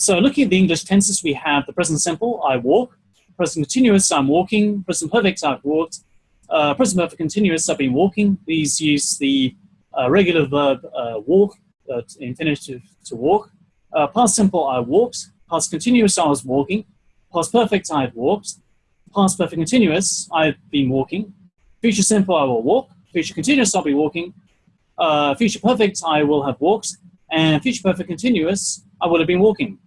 So looking at the English tenses, we have the present simple, I walk. Present continuous, I'm walking. Present perfect, I've walked. Uh, present perfect continuous, I've been walking. These use the uh, regular verb uh, walk, uh, infinitive to walk. Uh, past simple, I walked. Past continuous, I was walking. Past perfect, I've walked. Past perfect continuous, I've been walking. Future simple, I will walk. Future continuous, I'll be walking. Uh, future perfect, I will have walked. And future perfect continuous, I will have been walking.